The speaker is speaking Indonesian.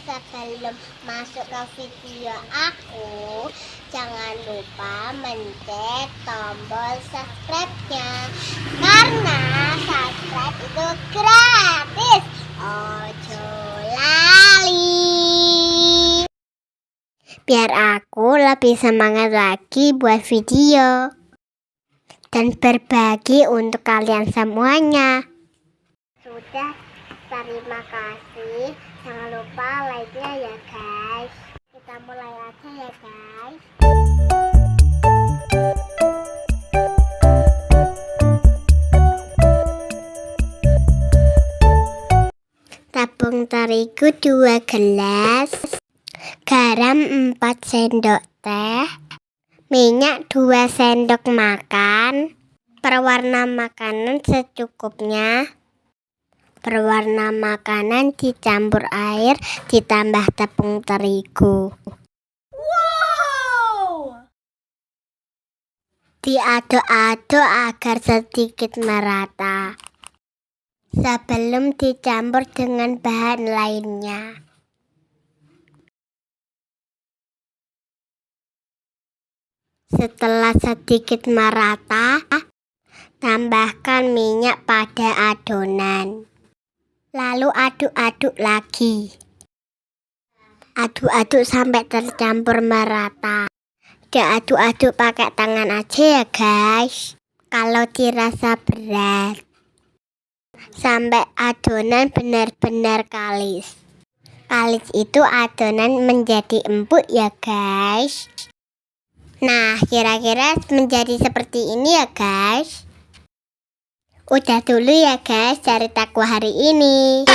sebelum masuk ke video aku. Jangan lupa mencet tombol subscribe-nya. Karena subscribe itu gratis. Ojo lali. Biar aku lebih semangat lagi buat video. Dan berbagi untuk kalian semuanya. Sudah, terima kasih. Jangan lupa like-nya ya guys. Kita mulai aja ya guys. Tepung terigu 2 gelas Garam 4 sendok teh Minyak 2 sendok makan Perwarna makanan secukupnya Berwarna makanan dicampur air ditambah tepung terigu Wow! Diaduk-aduk agar sedikit merata Sebelum dicampur dengan bahan lainnya Setelah sedikit merata, tambahkan minyak pada adonan. Lalu aduk-aduk lagi. Aduk-aduk sampai tercampur merata. Diaduk-aduk pakai tangan aja ya guys. Kalau dirasa berat. Sampai adonan benar-benar kalis. Kalis itu adonan menjadi empuk ya guys. Nah, kira-kira menjadi seperti ini ya guys. Udah dulu ya guys ceritaku hari ini.